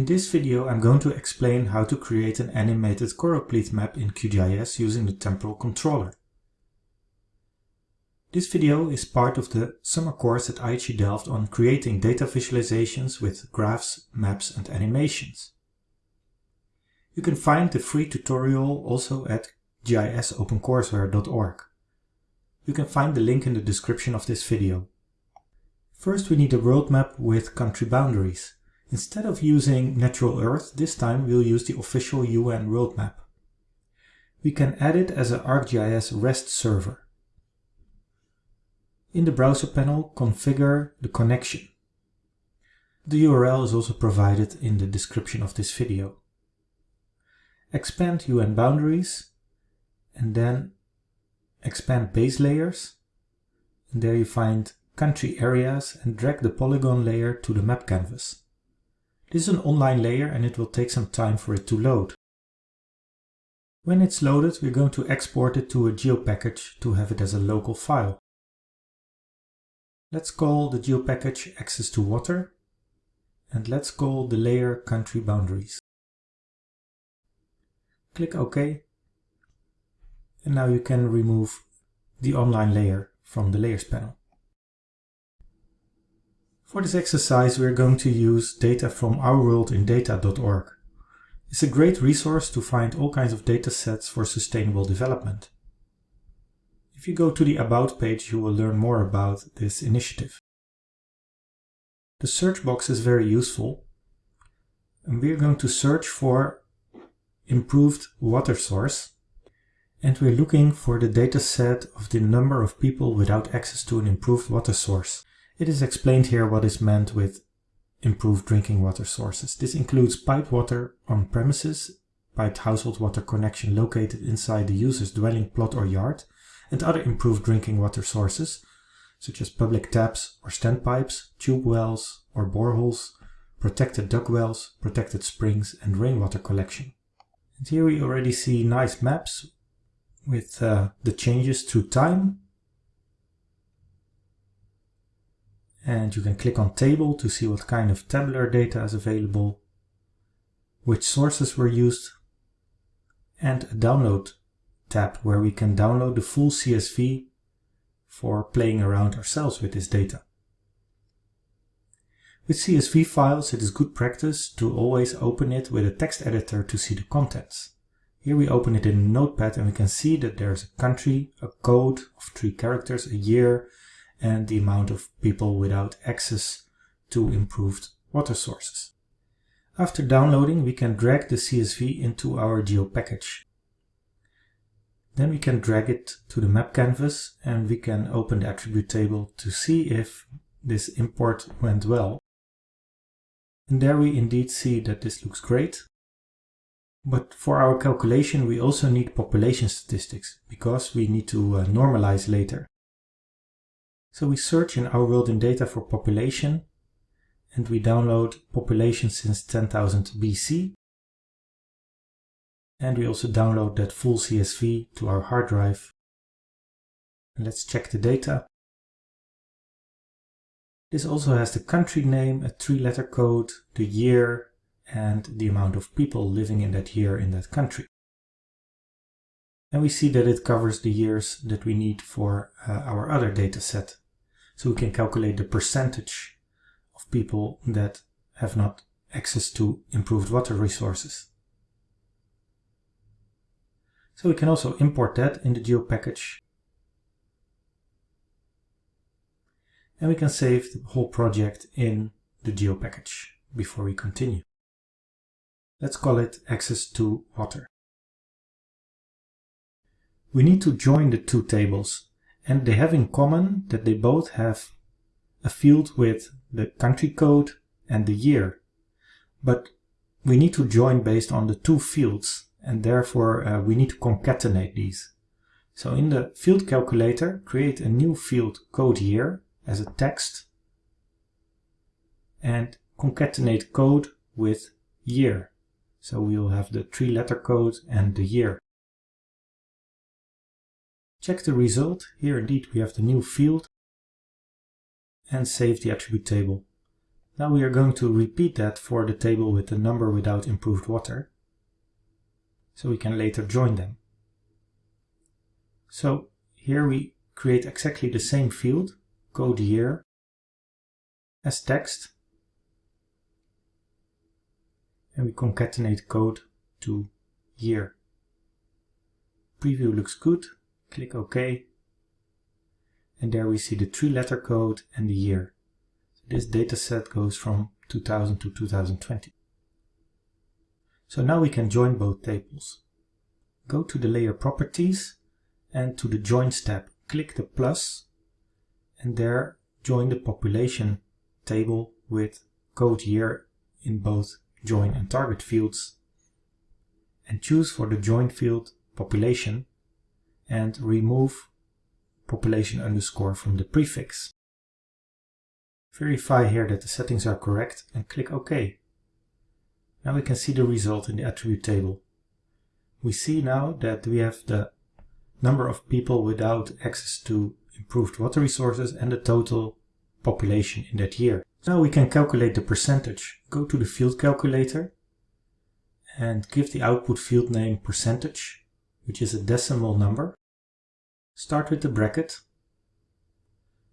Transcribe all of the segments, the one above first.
In this video I'm going to explain how to create an animated choropleth map in QGIS using the temporal controller. This video is part of the summer course at IHE Delft on creating data visualizations with graphs, maps and animations. You can find the free tutorial also at gisopencourseware.org. You can find the link in the description of this video. First we need a world map with country boundaries. Instead of using Natural Earth, this time we'll use the official UN world map. We can add it as an ArcGIS REST server. In the browser panel, configure the connection. The URL is also provided in the description of this video. Expand UN boundaries and then expand base layers. And there you find country areas and drag the polygon layer to the map canvas. This is an online layer and it will take some time for it to load. When it's loaded, we're going to export it to a geopackage to have it as a local file. Let's call the geopackage access to water and let's call the layer country boundaries. Click OK and now you can remove the online layer from the layers panel. For this exercise we are going to use data from ourworldindata.org. It's a great resource to find all kinds of data sets for sustainable development. If you go to the About page you will learn more about this initiative. The search box is very useful and we are going to search for improved water source and we're looking for the data set of the number of people without access to an improved water source. It is explained here what is meant with improved drinking water sources. This includes piped water on premises, piped household water connection located inside the user's dwelling plot or yard, and other improved drinking water sources, such as public taps or standpipes, tube wells or boreholes, protected dug wells, protected springs, and rainwater collection. And here we already see nice maps with uh, the changes through time and you can click on table to see what kind of tabular data is available, which sources were used, and a download tab where we can download the full CSV for playing around ourselves with this data. With CSV files it is good practice to always open it with a text editor to see the contents. Here we open it in Notepad and we can see that there's a country, a code of three characters, a year, and the amount of people without access to improved water sources. After downloading, we can drag the CSV into our geo package. Then we can drag it to the map canvas and we can open the attribute table to see if this import went well. And there we indeed see that this looks great. But for our calculation we also need population statistics because we need to uh, normalize later. So we search in our world in data for population and we download population since 10,000 BC. And we also download that full CSV to our hard drive. And let's check the data. This also has the country name, a three-letter code, the year, and the amount of people living in that year in that country. And we see that it covers the years that we need for uh, our other data set. So we can calculate the percentage of people that have not access to improved water resources. So we can also import that in the geo package. And we can save the whole project in the geo package before we continue. Let's call it access to water. We need to join the two tables and they have in common that they both have a field with the country code and the year. But we need to join based on the two fields and therefore uh, we need to concatenate these. So in the field calculator, create a new field code year as a text and concatenate code with year. So we will have the three letter code and the year. Check the result. Here indeed we have the new field and save the attribute table. Now we are going to repeat that for the table with the number without improved water, so we can later join them. So here we create exactly the same field, code year, as text, and we concatenate code to year. Preview looks good, click OK, and there we see the three letter code and the year. This dataset goes from 2000 to 2020. So now we can join both tables. Go to the layer properties and to the joins tab, click the plus and there join the population table with code year in both join and target fields and choose for the join field population and remove population underscore from the prefix. Verify here that the settings are correct and click OK. Now we can see the result in the attribute table. We see now that we have the number of people without access to improved water resources and the total population in that year. Now we can calculate the percentage. Go to the field calculator and give the output field name percentage, which is a decimal number. Start with the bracket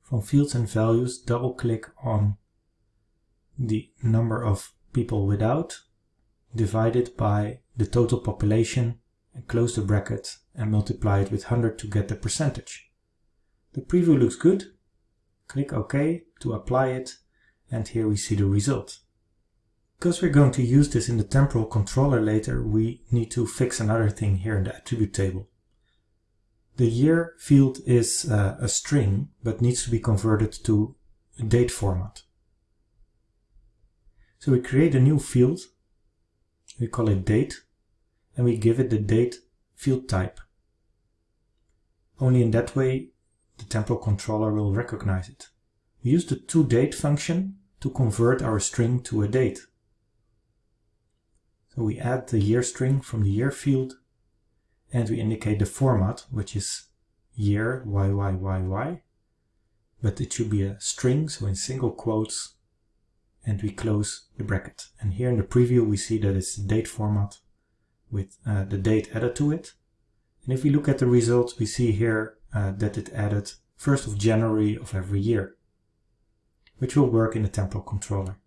from fields and values, double click on the number of people without, divided by the total population, and close the bracket and multiply it with 100 to get the percentage. The preview looks good. Click OK to apply it, and here we see the result. Because we're going to use this in the temporal controller later, we need to fix another thing here in the attribute table. The year field is uh, a string, but needs to be converted to a date format. So we create a new field, we call it date, and we give it the date field type. Only in that way the temporal controller will recognize it. We use the toDate function to convert our string to a date. So we add the year string from the year field and we indicate the format, which is year YYYY, but it should be a string, so in single quotes, and we close the bracket. And here in the preview we see that it's the date format with uh, the date added to it. And if we look at the results, we see here uh, that it added 1st of January of every year, which will work in the temporal controller.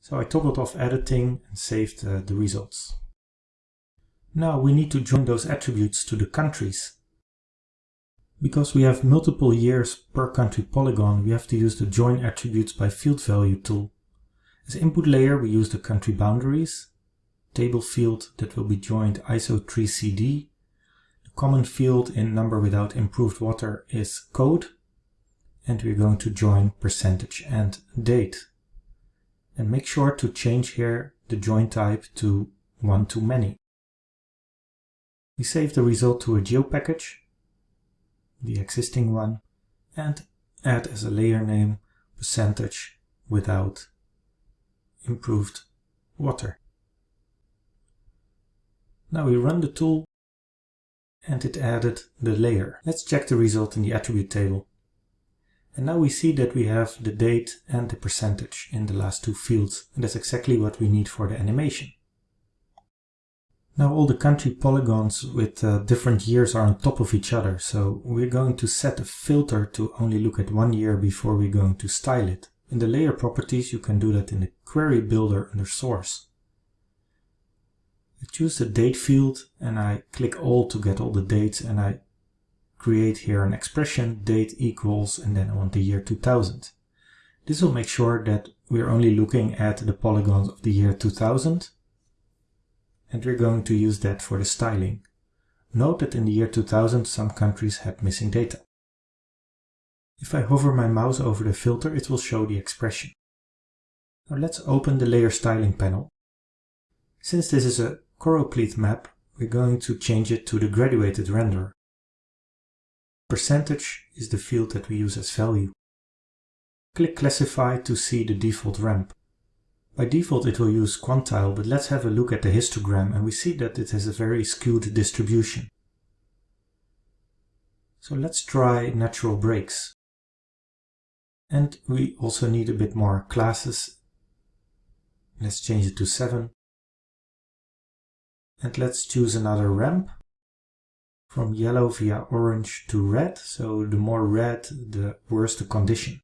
So I toggled off editing and saved uh, the results. Now we need to join those attributes to the countries. Because we have multiple years per country polygon, we have to use the join attributes by field value tool. As input layer, we use the country boundaries, table field that will be joined ISO 3CD. The common field in number without improved water is code, and we're going to join percentage and date. And make sure to change here the join type to one to many. We save the result to a geo package, the existing one, and add as a layer name percentage without improved water. Now we run the tool and it added the layer. Let's check the result in the attribute table. And now we see that we have the date and the percentage in the last two fields, and that's exactly what we need for the animation. Now all the country polygons with uh, different years are on top of each other, so we're going to set a filter to only look at one year before we're going to style it. In the layer properties you can do that in the query builder under source. I choose the date field and I click all to get all the dates and I create here an expression date equals and then I want the year 2000. This will make sure that we're only looking at the polygons of the year 2000 and we're going to use that for the styling. Note that in the year 2000 some countries had missing data. If I hover my mouse over the filter it will show the expression. Now let's open the layer styling panel. Since this is a choropleth map, we're going to change it to the graduated renderer. Percentage is the field that we use as value. Click Classify to see the default ramp. By default it will use quantile, but let's have a look at the histogram and we see that it has a very skewed distribution. So let's try natural breaks. And we also need a bit more classes Let's change it to 7. And let's choose another ramp from yellow via orange to red. So the more red, the worse the condition.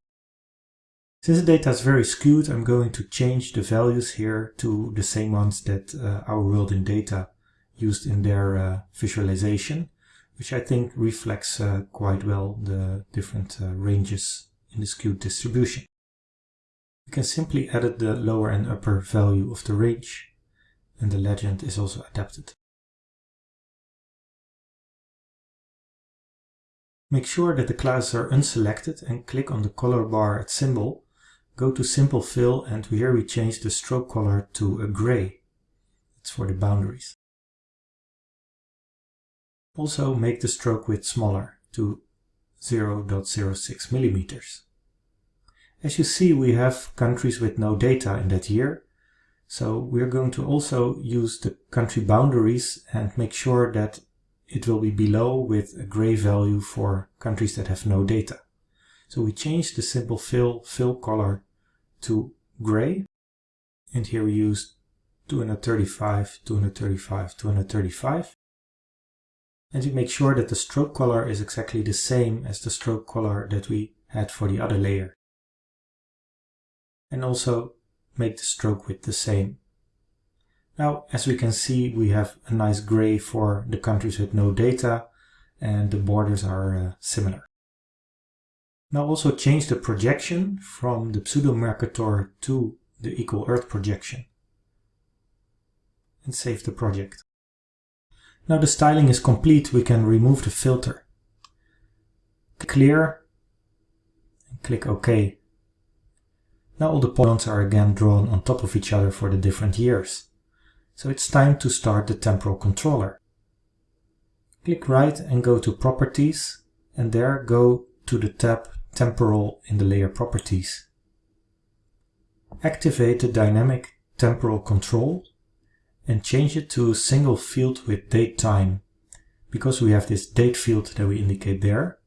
Since the data is very skewed, I'm going to change the values here to the same ones that uh, our world in data used in their uh, visualization, which I think reflects uh, quite well the different uh, ranges in the skewed distribution. We can simply edit the lower and upper value of the range, and the legend is also adapted. Make sure that the classes are unselected and click on the color bar at symbol Go to Simple Fill and here we change the stroke color to a gray. It's for the boundaries. Also make the stroke width smaller to 0.06 millimeters. As you see, we have countries with no data in that year. So we're going to also use the country boundaries and make sure that it will be below with a gray value for countries that have no data. So we change the simple fill, fill color to gray. And here we use 235, 235, 235. And we make sure that the stroke color is exactly the same as the stroke color that we had for the other layer. And also make the stroke width the same. Now, as we can see, we have a nice gray for the countries with no data and the borders are uh, similar. Now also change the projection from the pseudo-Mercator to the equal Earth projection. And save the project. Now the styling is complete, we can remove the filter. Clear and click OK. Now all the points are again drawn on top of each other for the different years. So it's time to start the temporal controller. Click right and go to Properties and there go to the tab temporal in the layer properties. Activate the dynamic temporal control and change it to a single field with date time because we have this date field that we indicate there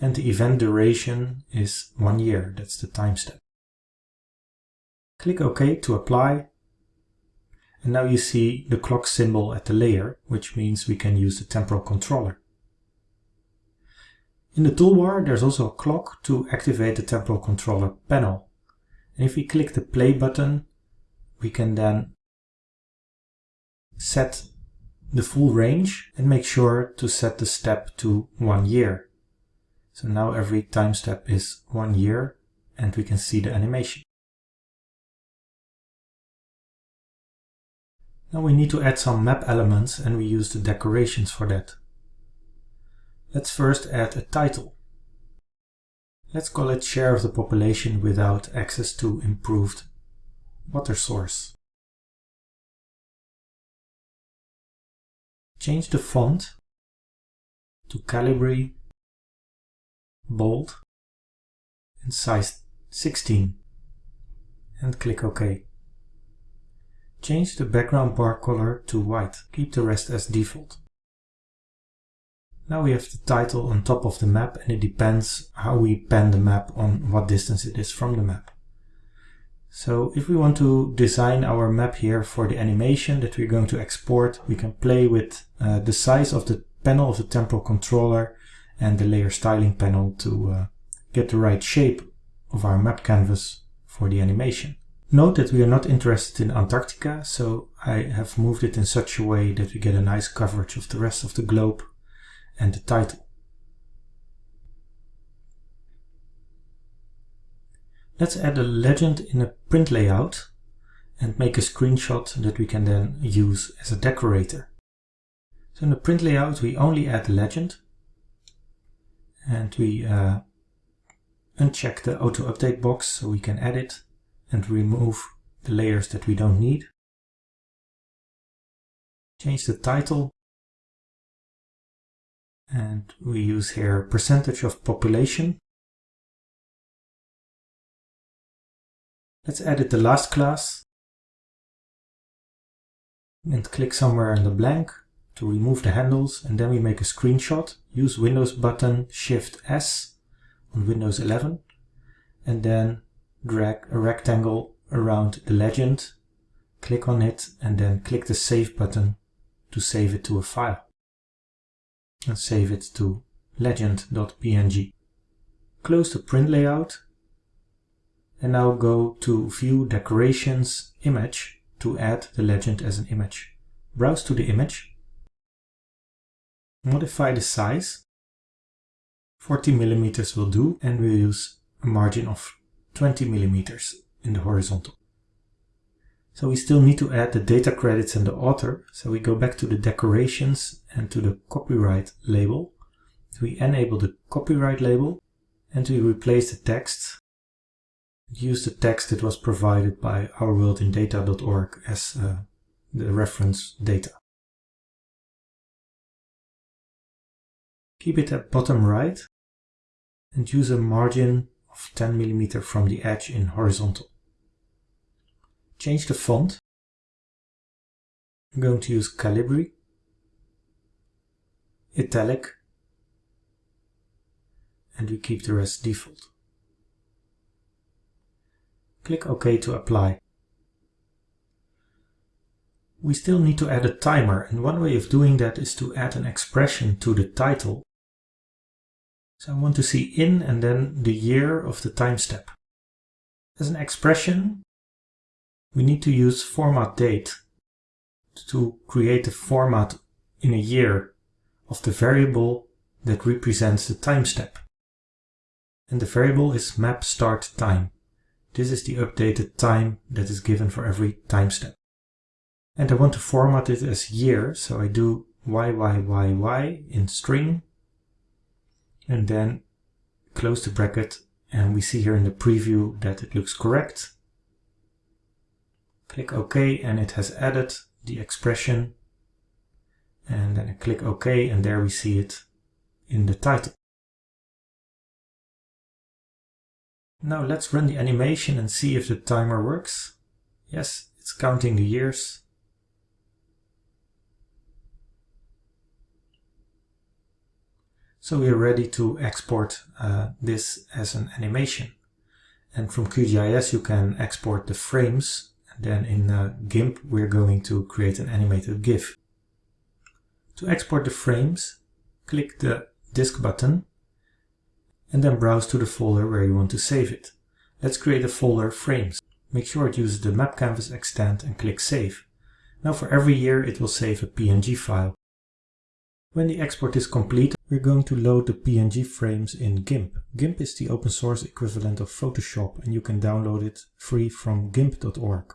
and the event duration is one year, that's the time step. Click OK to apply and now you see the clock symbol at the layer, which means we can use the temporal controller. In the toolbar there's also a clock to activate the temporal controller panel. And if we click the play button, we can then set the full range and make sure to set the step to one year. So now every time step is one year and we can see the animation. Now we need to add some map elements and we use the decorations for that. Let's first add a title. Let's call it share of the population without access to improved water source. Change the font to Calibri, bold and size 16 and click OK. Change the background bar color to white, keep the rest as default. Now we have the title on top of the map and it depends how we pan the map on what distance it is from the map. So if we want to design our map here for the animation that we're going to export, we can play with uh, the size of the panel of the temporal controller and the layer styling panel to uh, get the right shape of our map canvas for the animation. Note that we are not interested in Antarctica, so I have moved it in such a way that we get a nice coverage of the rest of the globe and the title. Let's add a legend in a print layout and make a screenshot that we can then use as a decorator. So in the print layout we only add the legend and we uh, uncheck the auto update box so we can edit and remove the layers that we don't need. Change the title and we use here percentage of population. Let's edit the last class and click somewhere in the blank to remove the handles and then we make a screenshot. Use Windows button Shift S on Windows 11 and then drag a rectangle around the legend click on it and then click the Save button to save it to a file. And save it to legend.png. Close the print layout and now go to View Decorations Image to add the legend as an image. Browse to the image, modify the size, 40 millimeters will do and we'll use a margin of 20 millimeters in the horizontal. So we still need to add the data credits and the author. So we go back to the decorations and to the copyright label. We enable the copyright label and we replace the text. Use the text that was provided by ourworldindata.org as uh, the reference data. Keep it at bottom right and use a margin of 10 mm from the edge in horizontal change the font. I'm going to use Calibri, Italic, and we keep the rest default. Click OK to apply. We still need to add a timer and one way of doing that is to add an expression to the title. So I want to see in and then the year of the time step. As an expression, we need to use format date to create a format in a year of the variable that represents the time step. And the variable is map start time. This is the updated time that is given for every time step. And I want to format it as year, so I do YYYY in string, and then close the bracket, and we see here in the preview that it looks correct. Click OK and it has added the expression. And then I click OK and there we see it in the title. Now let's run the animation and see if the timer works. Yes, it's counting the years. So we are ready to export uh, this as an animation. And from QGIS you can export the frames then in uh, GIMP, we're going to create an animated GIF. To export the frames, click the disk button and then browse to the folder where you want to save it. Let's create a folder frames. Make sure it uses the map canvas extent and click save. Now for every year it will save a PNG file. When the export is complete, we're going to load the PNG frames in GIMP. GIMP is the open source equivalent of Photoshop and you can download it free from gimp.org.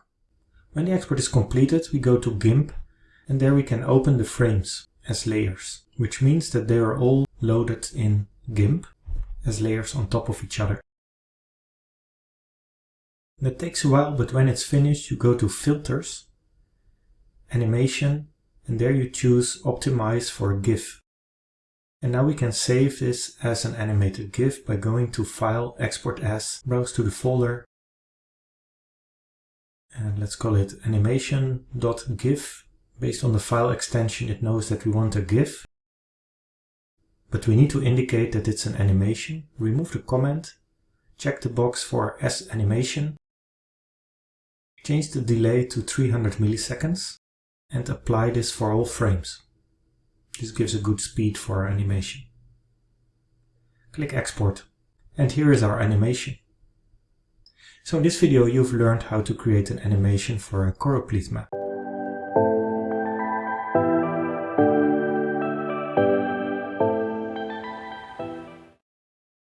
When the export is completed, we go to GIMP and there we can open the frames as layers, which means that they are all loaded in GIMP as layers on top of each other. That takes a while, but when it's finished, you go to Filters, Animation, and there you choose Optimize for GIF. And now we can save this as an animated GIF by going to File, Export As, browse to the folder, and let's call it animation.gif. Based on the file extension, it knows that we want a GIF, but we need to indicate that it's an animation. Remove the comment, check the box for S animation, change the delay to 300 milliseconds, and apply this for all frames. This gives a good speed for our animation. Click export, and here is our animation. So in this video you've learned how to create an animation for a choropleth map.